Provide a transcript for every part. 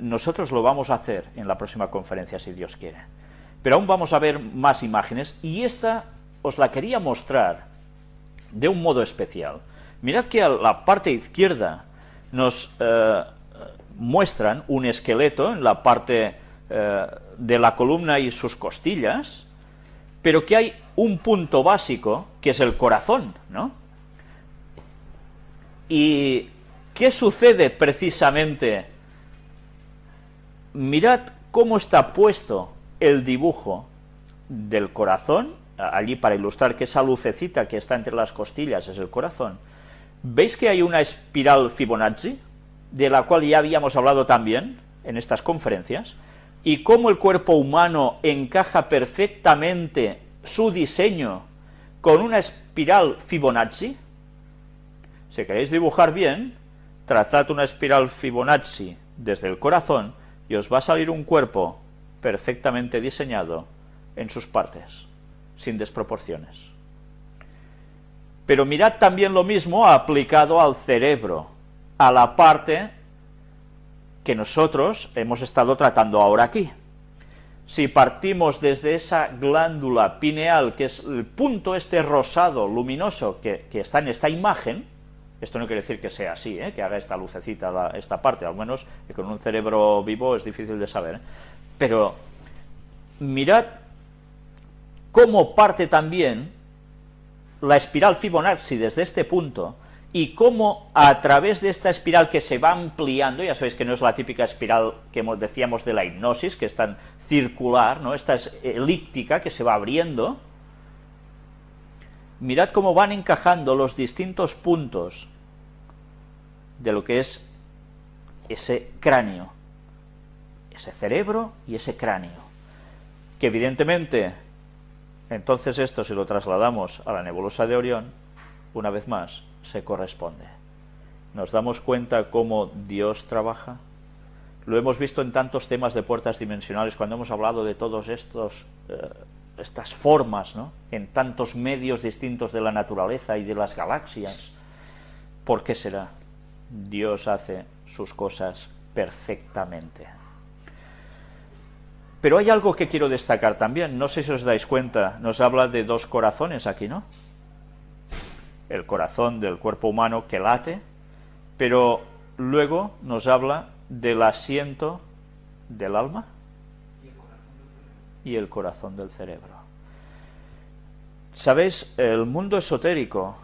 nosotros lo vamos a hacer en la próxima conferencia, si Dios quiere. Pero aún vamos a ver más imágenes, y esta os la quería mostrar de un modo especial. Mirad que a la parte izquierda nos eh, muestran un esqueleto en la parte eh, de la columna y sus costillas, pero que hay un punto básico, que es el corazón, ¿no? ¿Y qué sucede precisamente? Mirad cómo está puesto el dibujo del corazón, allí para ilustrar que esa lucecita que está entre las costillas es el corazón. ¿Veis que hay una espiral Fibonacci, de la cual ya habíamos hablado también en estas conferencias? y cómo el cuerpo humano encaja perfectamente su diseño con una espiral Fibonacci, si queréis dibujar bien, trazad una espiral Fibonacci desde el corazón y os va a salir un cuerpo perfectamente diseñado en sus partes, sin desproporciones. Pero mirad también lo mismo aplicado al cerebro, a la parte que nosotros hemos estado tratando ahora aquí. Si partimos desde esa glándula pineal, que es el punto este rosado, luminoso, que, está en esta imagen, esto no quiere decir que sea así, ¿eh? que haga esta lucecita esta parte, al menos con un cerebro vivo es difícil de saber, ¿eh? pero mirad cómo parte también la espiral Fibonacci desde este punto, y cómo a través de esta espiral que se va ampliando, ya sabéis que no es la típica espiral que decíamos de la hipnosis, que es tan circular, ¿no? esta es elíptica que se va abriendo, mirad cómo van encajando los distintos puntos de lo que es ese cráneo, ese cerebro y ese cráneo, que evidentemente, entonces esto si lo trasladamos a la nebulosa de Orión, una vez más, se corresponde. Nos damos cuenta cómo Dios trabaja. Lo hemos visto en tantos temas de puertas dimensionales, cuando hemos hablado de todos estos eh, estas formas, ¿no? en tantos medios distintos de la naturaleza y de las galaxias. ¿Por qué será? Dios hace sus cosas perfectamente. Pero hay algo que quiero destacar también, no sé si os dais cuenta, nos habla de dos corazones aquí, ¿no? el corazón del cuerpo humano que late, pero luego nos habla del asiento del alma y el corazón del cerebro. ¿Sabéis? El mundo esotérico,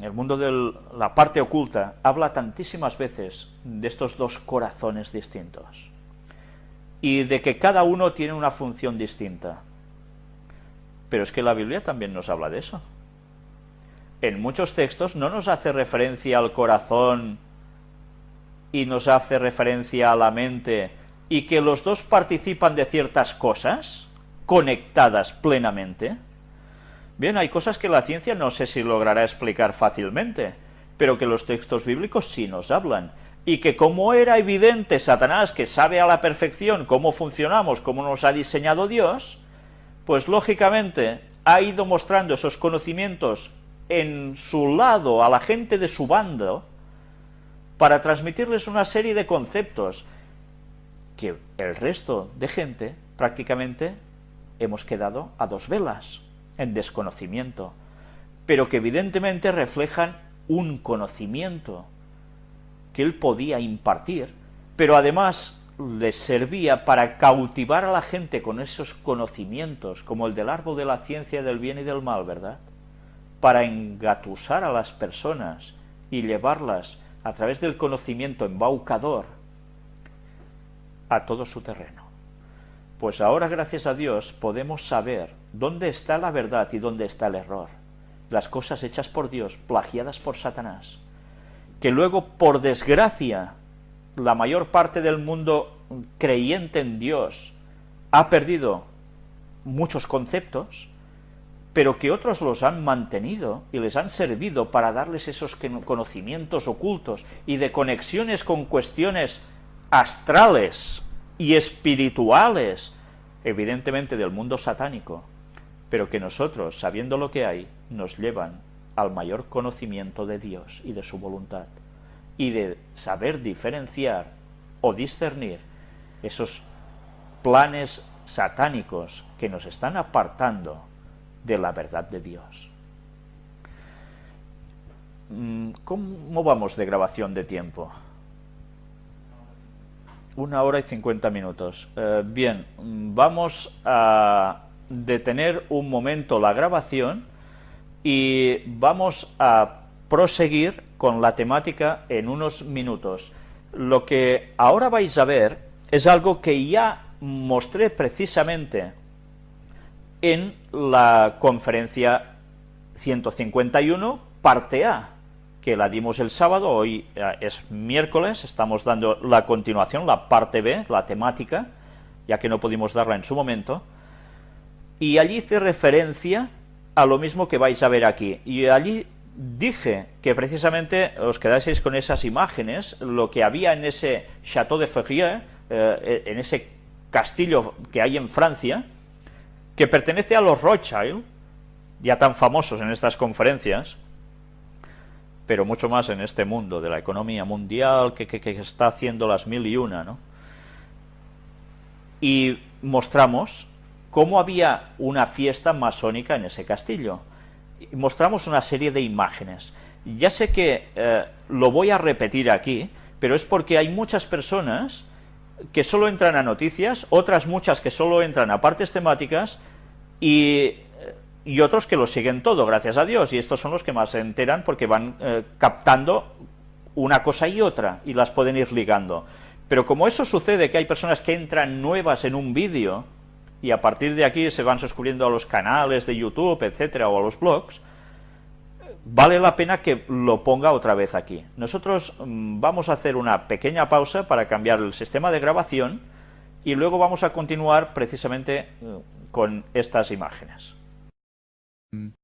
el mundo de la parte oculta, habla tantísimas veces de estos dos corazones distintos y de que cada uno tiene una función distinta. Pero es que la Biblia también nos habla de eso en muchos textos no nos hace referencia al corazón y nos hace referencia a la mente y que los dos participan de ciertas cosas conectadas plenamente. Bien, hay cosas que la ciencia no sé si logrará explicar fácilmente, pero que los textos bíblicos sí nos hablan, y que como era evidente Satanás que sabe a la perfección cómo funcionamos, cómo nos ha diseñado Dios, pues lógicamente ha ido mostrando esos conocimientos en su lado a la gente de su bando para transmitirles una serie de conceptos que el resto de gente prácticamente hemos quedado a dos velas, en desconocimiento, pero que evidentemente reflejan un conocimiento que él podía impartir, pero además les servía para cautivar a la gente con esos conocimientos, como el del árbol de la ciencia del bien y del mal, ¿verdad? para engatusar a las personas y llevarlas a través del conocimiento embaucador a todo su terreno. Pues ahora, gracias a Dios, podemos saber dónde está la verdad y dónde está el error. Las cosas hechas por Dios, plagiadas por Satanás. Que luego, por desgracia, la mayor parte del mundo creyente en Dios ha perdido muchos conceptos, pero que otros los han mantenido y les han servido para darles esos conocimientos ocultos y de conexiones con cuestiones astrales y espirituales, evidentemente del mundo satánico, pero que nosotros, sabiendo lo que hay, nos llevan al mayor conocimiento de Dios y de su voluntad, y de saber diferenciar o discernir esos planes satánicos que nos están apartando de la verdad de Dios. Mm, ¿Cómo vamos de grabación de tiempo? Una hora y cincuenta minutos. Eh, bien, vamos a detener un momento la grabación y vamos a proseguir con la temática en unos minutos. Lo que ahora vais a ver es algo que ya mostré precisamente en la conferencia 151, parte A, que la dimos el sábado, hoy eh, es miércoles, estamos dando la continuación, la parte B, la temática, ya que no pudimos darla en su momento, y allí hice referencia a lo mismo que vais a ver aquí, y allí dije que precisamente os quedaseis con esas imágenes, lo que había en ese Château de Ferrier, eh, en ese castillo que hay en Francia, que pertenece a los Rothschild, ya tan famosos en estas conferencias, pero mucho más en este mundo de la economía mundial que, que está haciendo las mil y una, ¿no? Y mostramos cómo había una fiesta masónica en ese castillo mostramos una serie de imágenes. Ya sé que eh, lo voy a repetir aquí, pero es porque hay muchas personas que solo entran a noticias, otras muchas que solo entran a partes temáticas y, y otros que lo siguen todo, gracias a Dios, y estos son los que más se enteran porque van eh, captando una cosa y otra y las pueden ir ligando. Pero como eso sucede, que hay personas que entran nuevas en un vídeo y a partir de aquí se van suscribiendo a los canales de YouTube, etcétera, o a los blogs, vale la pena que lo ponga otra vez aquí. Nosotros mm, vamos a hacer una pequeña pausa para cambiar el sistema de grabación y luego vamos a continuar precisamente eh, con estas imágenes. um,